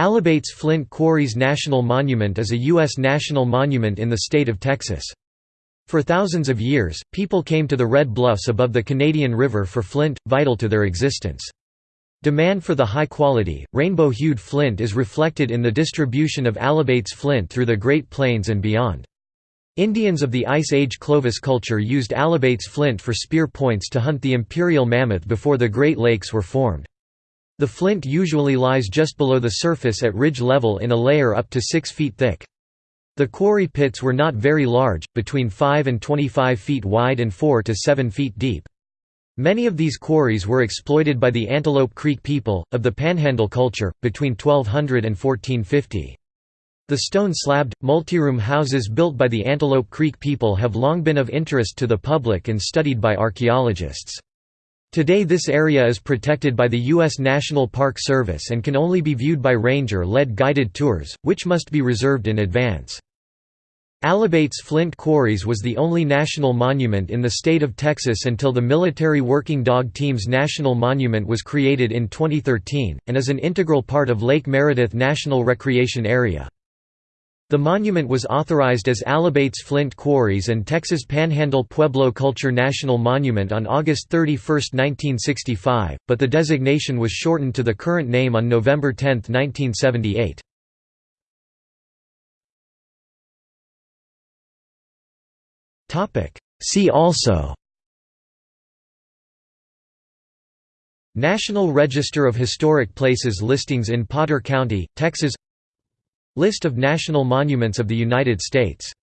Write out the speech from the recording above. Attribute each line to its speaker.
Speaker 1: Alibates Flint Quarries National Monument is a U.S. national monument in the state of Texas. For thousands of years, people came to the Red Bluffs above the Canadian River for flint, vital to their existence. Demand for the high-quality, rainbow-hued flint is reflected in the distribution of Alibates flint through the Great Plains and beyond. Indians of the Ice Age Clovis culture used Alibates flint for spear points to hunt the imperial mammoth before the Great Lakes were formed. The flint usually lies just below the surface at ridge level in a layer up to 6 feet thick. The quarry pits were not very large, between 5 and 25 feet wide and 4 to 7 feet deep. Many of these quarries were exploited by the Antelope Creek people, of the Panhandle culture, between 1200 and 1450. The stone-slabbed, multi-room houses built by the Antelope Creek people have long been of interest to the public and studied by archaeologists. Today this area is protected by the U.S. National Park Service and can only be viewed by ranger-led guided tours, which must be reserved in advance. Alibates Flint Quarries was the only national monument in the state of Texas until the Military Working Dog Team's National Monument was created in 2013, and is an integral part of Lake Meredith National Recreation Area. The monument was authorized as Alibates Flint Quarries and Texas Panhandle Pueblo Culture National Monument on August 31, 1965, but the designation was shortened to the current name on November 10, 1978. See also National Register of Historic Places listings in Potter County, Texas List of national monuments of the United States